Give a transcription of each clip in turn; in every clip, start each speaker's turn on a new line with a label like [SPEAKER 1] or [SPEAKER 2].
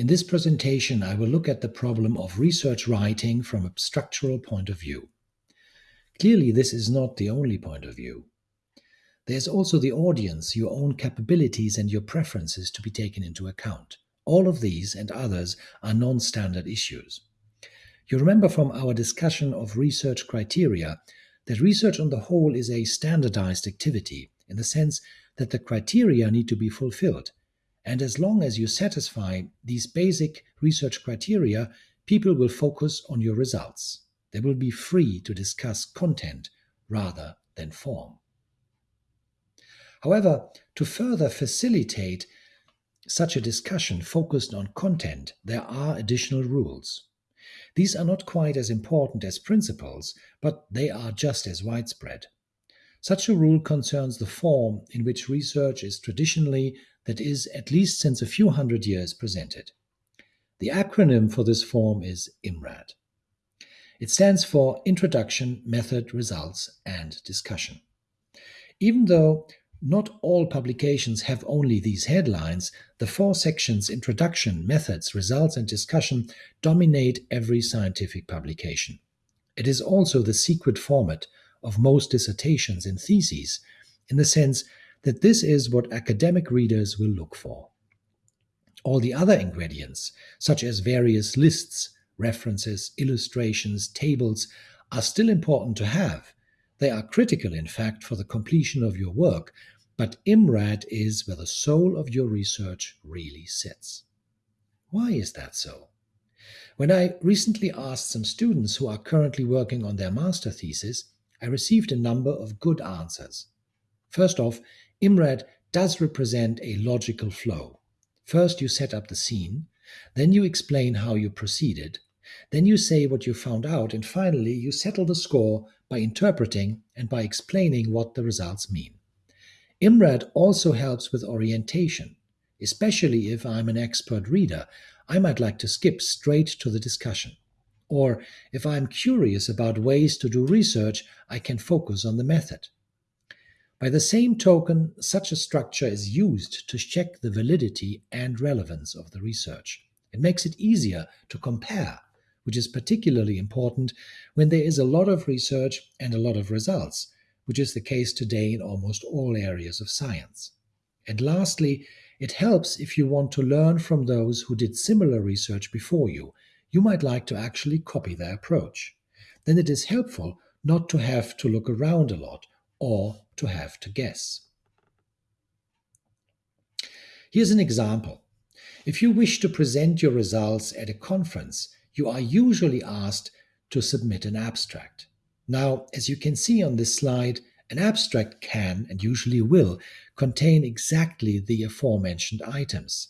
[SPEAKER 1] In this presentation, I will look at the problem of research writing from a structural point of view. Clearly, this is not the only point of view. There's also the audience, your own capabilities and your preferences to be taken into account. All of these and others are non-standard issues. You remember from our discussion of research criteria that research on the whole is a standardized activity in the sense that the criteria need to be fulfilled. And as long as you satisfy these basic research criteria, people will focus on your results. They will be free to discuss content rather than form. However, to further facilitate such a discussion focused on content, there are additional rules. These are not quite as important as principles, but they are just as widespread. Such a rule concerns the form in which research is traditionally, that is, at least since a few hundred years, presented. The acronym for this form is IMRAD. It stands for Introduction, Method, Results, and Discussion. Even though not all publications have only these headlines. The four sections Introduction, Methods, Results, and Discussion dominate every scientific publication. It is also the secret format of most dissertations and theses, in the sense that this is what academic readers will look for. All the other ingredients, such as various lists, references, illustrations, tables, are still important to have, they are critical, in fact, for the completion of your work, but IMRAD is where the soul of your research really sits. Why is that so? When I recently asked some students who are currently working on their master thesis, I received a number of good answers. First off, IMRAD does represent a logical flow. First, you set up the scene, then you explain how you proceeded, then you say what you found out, and finally, you settle the score by interpreting and by explaining what the results mean. IMRAD also helps with orientation, especially if I'm an expert reader. I might like to skip straight to the discussion. Or if I'm curious about ways to do research, I can focus on the method. By the same token, such a structure is used to check the validity and relevance of the research. It makes it easier to compare which is particularly important when there is a lot of research and a lot of results, which is the case today in almost all areas of science. And lastly, it helps if you want to learn from those who did similar research before you. You might like to actually copy their approach. Then it is helpful not to have to look around a lot or to have to guess. Here's an example. If you wish to present your results at a conference, you are usually asked to submit an abstract. Now, as you can see on this slide, an abstract can, and usually will, contain exactly the aforementioned items.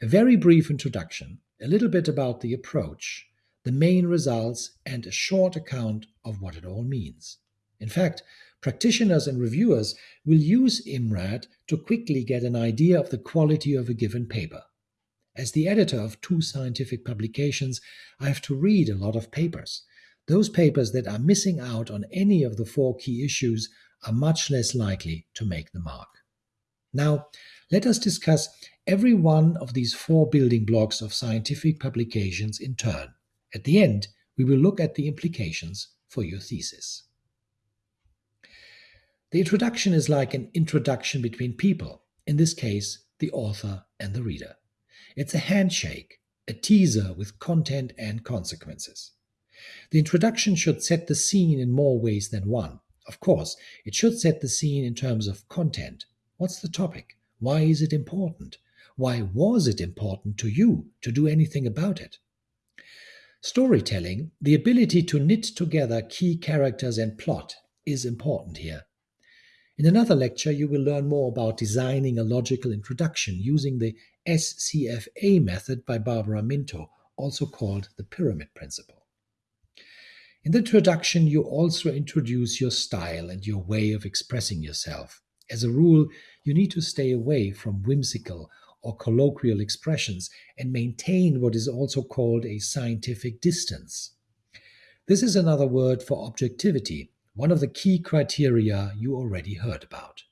[SPEAKER 1] A very brief introduction, a little bit about the approach, the main results, and a short account of what it all means. In fact, practitioners and reviewers will use IMRAD to quickly get an idea of the quality of a given paper. As the editor of two scientific publications, I have to read a lot of papers. Those papers that are missing out on any of the four key issues are much less likely to make the mark. Now, let us discuss every one of these four building blocks of scientific publications in turn. At the end, we will look at the implications for your thesis. The introduction is like an introduction between people, in this case, the author and the reader. It's a handshake, a teaser with content and consequences. The introduction should set the scene in more ways than one. Of course, it should set the scene in terms of content. What's the topic? Why is it important? Why was it important to you to do anything about it? Storytelling, the ability to knit together key characters and plot, is important here. In another lecture, you will learn more about designing a logical introduction using the SCFA method by Barbara Minto, also called the pyramid principle. In the introduction, you also introduce your style and your way of expressing yourself. As a rule, you need to stay away from whimsical or colloquial expressions and maintain what is also called a scientific distance. This is another word for objectivity, one of the key criteria you already heard about.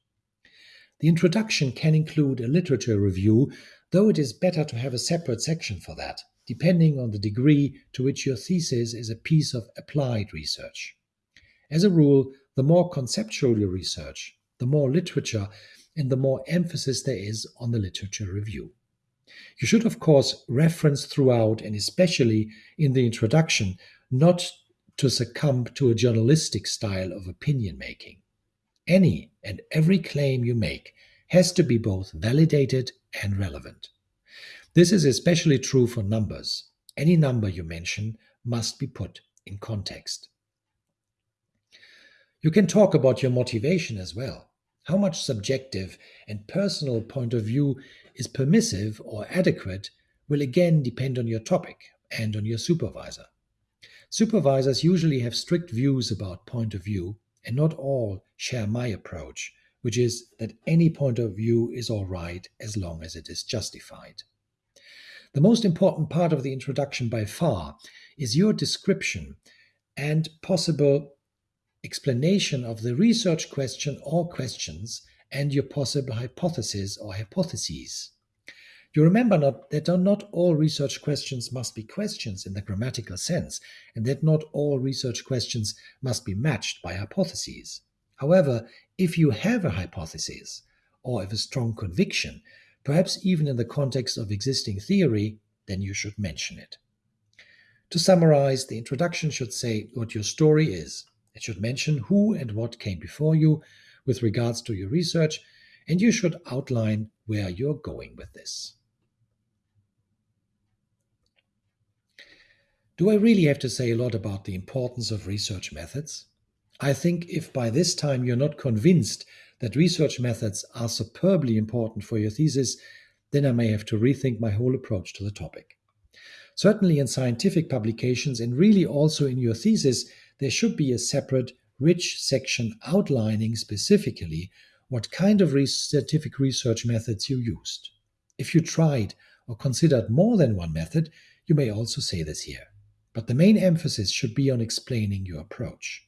[SPEAKER 1] The introduction can include a literature review, though it is better to have a separate section for that, depending on the degree to which your thesis is a piece of applied research. As a rule, the more conceptual your research, the more literature and the more emphasis there is on the literature review. You should, of course, reference throughout and especially in the introduction not to succumb to a journalistic style of opinion making. Any and every claim you make has to be both validated and relevant. This is especially true for numbers. Any number you mention must be put in context. You can talk about your motivation as well. How much subjective and personal point of view is permissive or adequate will again depend on your topic and on your supervisor. Supervisors usually have strict views about point of view, and not all share my approach, which is that any point of view is all right as long as it is justified. The most important part of the introduction by far is your description and possible explanation of the research question or questions and your possible hypothesis or hypotheses. You remember not, that not all research questions must be questions in the grammatical sense, and that not all research questions must be matched by hypotheses. However, if you have a hypothesis, or if a strong conviction, perhaps even in the context of existing theory, then you should mention it. To summarize, the introduction should say what your story is, it should mention who and what came before you with regards to your research, and you should outline where you're going with this. Do I really have to say a lot about the importance of research methods? I think if by this time you're not convinced that research methods are superbly important for your thesis, then I may have to rethink my whole approach to the topic. Certainly in scientific publications and really also in your thesis, there should be a separate, rich section outlining specifically what kind of scientific research methods you used. If you tried or considered more than one method, you may also say this here. But the main emphasis should be on explaining your approach.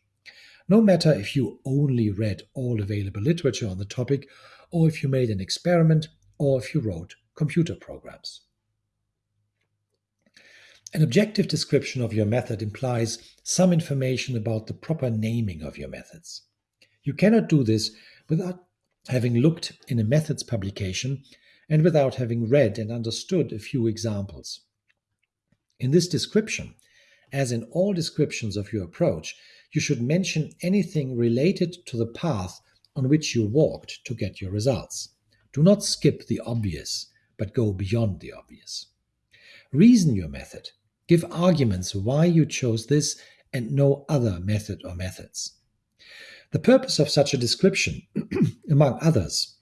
[SPEAKER 1] No matter if you only read all available literature on the topic, or if you made an experiment, or if you wrote computer programs. An objective description of your method implies some information about the proper naming of your methods. You cannot do this without having looked in a methods publication and without having read and understood a few examples. In this description, as in all descriptions of your approach, you should mention anything related to the path on which you walked to get your results. Do not skip the obvious, but go beyond the obvious. Reason your method. Give arguments why you chose this and no other method or methods. The purpose of such a description, among others,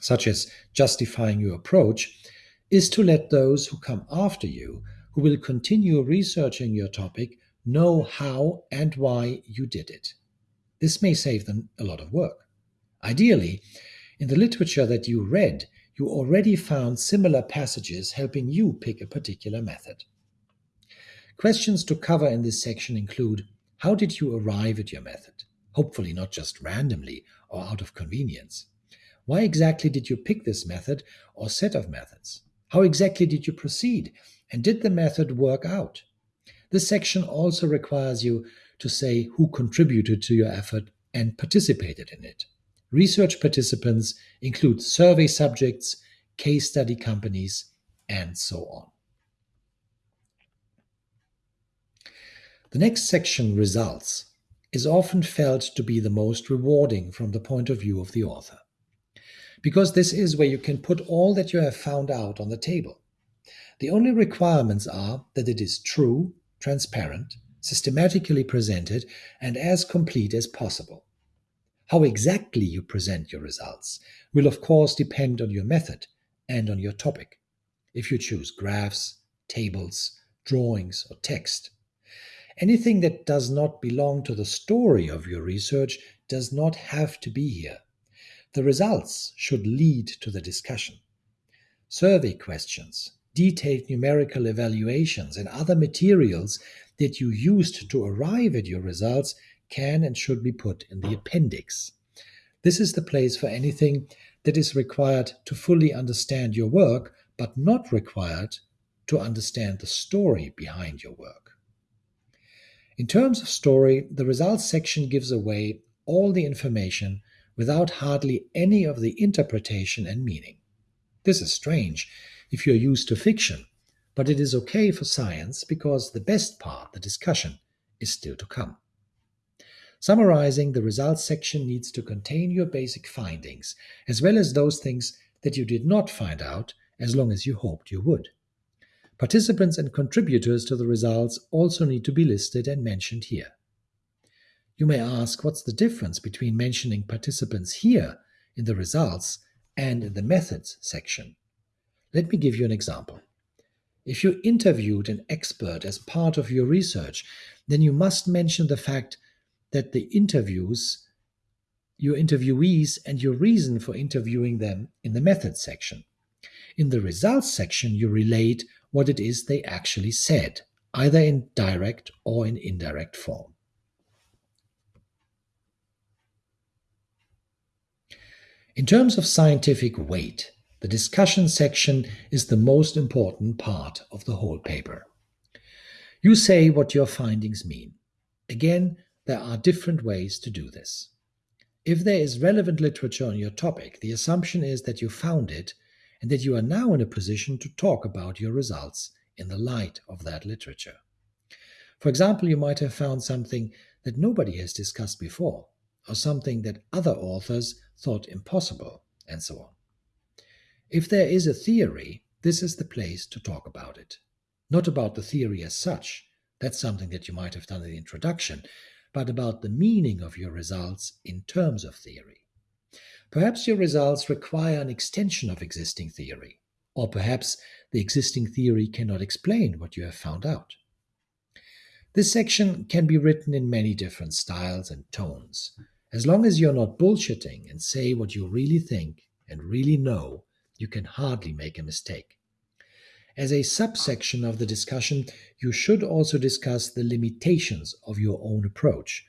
[SPEAKER 1] such as justifying your approach, is to let those who come after you, who will continue researching your topic, know how and why you did it. This may save them a lot of work. Ideally, in the literature that you read, you already found similar passages helping you pick a particular method. Questions to cover in this section include How did you arrive at your method? Hopefully, not just randomly or out of convenience. Why exactly did you pick this method or set of methods? How exactly did you proceed? And did the method work out? This section also requires you to say who contributed to your effort and participated in it. Research participants include survey subjects, case study companies, and so on. The next section, results, is often felt to be the most rewarding from the point of view of the author. Because this is where you can put all that you have found out on the table. The only requirements are that it is true, transparent, systematically presented, and as complete as possible. How exactly you present your results will of course depend on your method and on your topic. If you choose graphs, tables, drawings, or text. Anything that does not belong to the story of your research does not have to be here. The results should lead to the discussion. Survey questions, detailed numerical evaluations, and other materials that you used to arrive at your results can and should be put in the appendix. This is the place for anything that is required to fully understand your work, but not required to understand the story behind your work. In terms of story, the results section gives away all the information without hardly any of the interpretation and meaning. This is strange if you're used to fiction, but it is okay for science because the best part, the discussion, is still to come. Summarizing, the results section needs to contain your basic findings, as well as those things that you did not find out as long as you hoped you would. Participants and contributors to the results also need to be listed and mentioned here. You may ask what's the difference between mentioning participants here in the results and in the methods section. Let me give you an example. If you interviewed an expert as part of your research, then you must mention the fact that the interviews, your interviewees, and your reason for interviewing them in the methods section. In the results section, you relate what it is they actually said, either in direct or in indirect form. In terms of scientific weight, the discussion section is the most important part of the whole paper. You say what your findings mean. Again, there are different ways to do this. If there is relevant literature on your topic, the assumption is that you found it and that you are now in a position to talk about your results in the light of that literature. For example, you might have found something that nobody has discussed before, or something that other authors thought impossible, and so on. If there is a theory, this is the place to talk about it. Not about the theory as such, that's something that you might have done in the introduction, but about the meaning of your results in terms of theory. Perhaps your results require an extension of existing theory, or perhaps the existing theory cannot explain what you have found out. This section can be written in many different styles and tones. As long as you're not bullshitting and say what you really think and really know, you can hardly make a mistake. As a subsection of the discussion, you should also discuss the limitations of your own approach.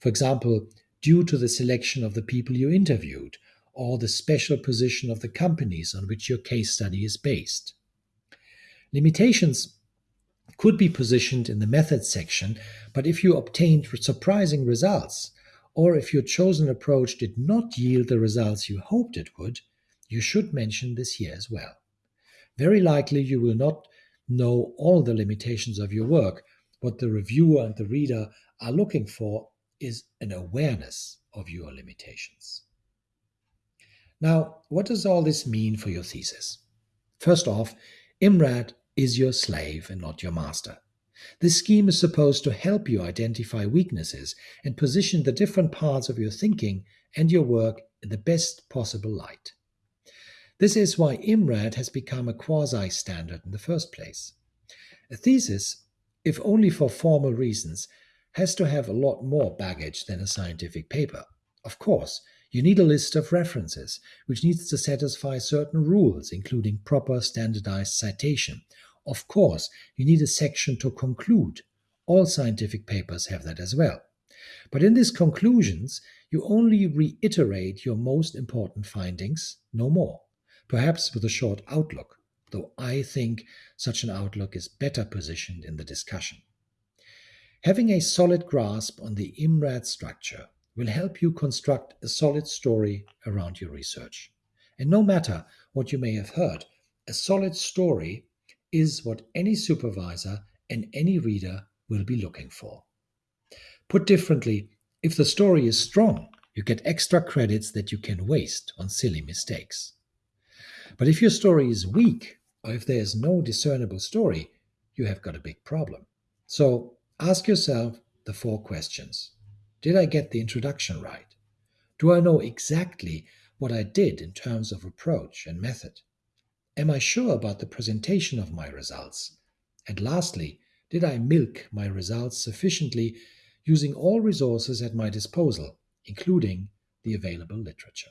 [SPEAKER 1] For example, due to the selection of the people you interviewed, or the special position of the companies on which your case study is based. Limitations could be positioned in the methods section, but if you obtained surprising results, or if your chosen approach did not yield the results you hoped it would, you should mention this here as well. Very likely you will not know all the limitations of your work. What the reviewer and the reader are looking for is an awareness of your limitations. Now, what does all this mean for your thesis? First off, IMRAD is your slave and not your master. This scheme is supposed to help you identify weaknesses and position the different parts of your thinking and your work in the best possible light. This is why IMRAD has become a quasi standard in the first place. A thesis, if only for formal reasons, has to have a lot more baggage than a scientific paper. Of course, you need a list of references, which needs to satisfy certain rules, including proper standardized citation, of course, you need a section to conclude. All scientific papers have that as well. But in these conclusions, you only reiterate your most important findings, no more, perhaps with a short outlook, though I think such an outlook is better positioned in the discussion. Having a solid grasp on the IMRAD structure will help you construct a solid story around your research. And no matter what you may have heard, a solid story is what any supervisor and any reader will be looking for. Put differently, if the story is strong, you get extra credits that you can waste on silly mistakes. But if your story is weak, or if there is no discernible story, you have got a big problem. So ask yourself the four questions Did I get the introduction right? Do I know exactly what I did in terms of approach and method? Am I sure about the presentation of my results? And lastly, did I milk my results sufficiently using all resources at my disposal, including the available literature?